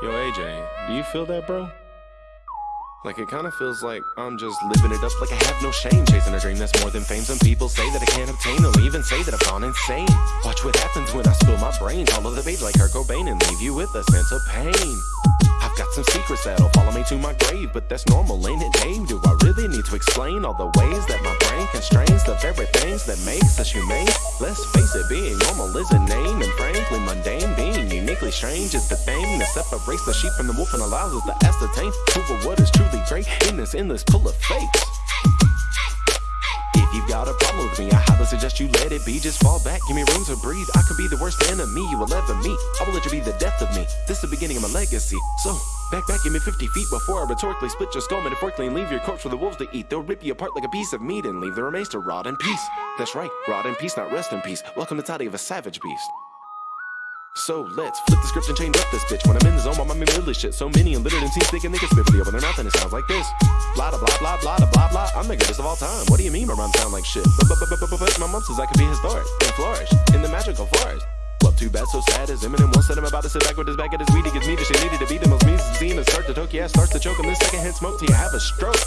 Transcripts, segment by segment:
Yo, AJ, do you feel that, bro? Like it kinda feels like I'm just living it up. Like I have no shame Chasing a dream that's more than fame. Some people say that I can't obtain They'll even say that I've gone insane. Watch what happens when I spill my brains All over the page like Kurt Cobain And leave you with a sense of pain. I've got some secrets that'll follow me to my grave But that's normal, ain't it, Dave? Do I really need to explain All the ways that my brain constrains The very things that makes us humane? Let's face it, being normal is a name And mundane Strange is the thing That separates the sheep from the wolf And allows us to ascertain Who or what is truly great In this endless pool of fakes if you've got a problem with me, I highly suggest you let it be. Just fall back, give me room to breathe. I could be the worst enemy you will ever meet. I will let you be the death of me. This is the beginning of my legacy. So, back, back, give me 50 feet before I rhetorically split your skull metaphorically and leave your corpse for the wolves to eat. They'll rip you apart like a piece of meat and leave the remains to rot in peace. That's right, rot in peace, not rest in peace. Welcome to Toddy of a savage beast. So let's flip the script and change up this bitch. When I'm in the zone, my mind really shit. So many illiterate teams thinking they can spit really open their mouth and it sounds like this. Blah blah blah blah blah blah blah. I'm the greatest of all time. What do you mean my rhymes sound like shit? But but but but but my mom says I could be historic and flourish in the magical forest. Well, too bad, so sad as Eminem once said I'm about to sit back with his back at his weed. He gets me the shit needed to be the most music scene and start to choke. Yeah, starts to choke him. This second hand smoke till you have a stroke.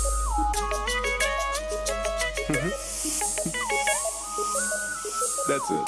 That's it.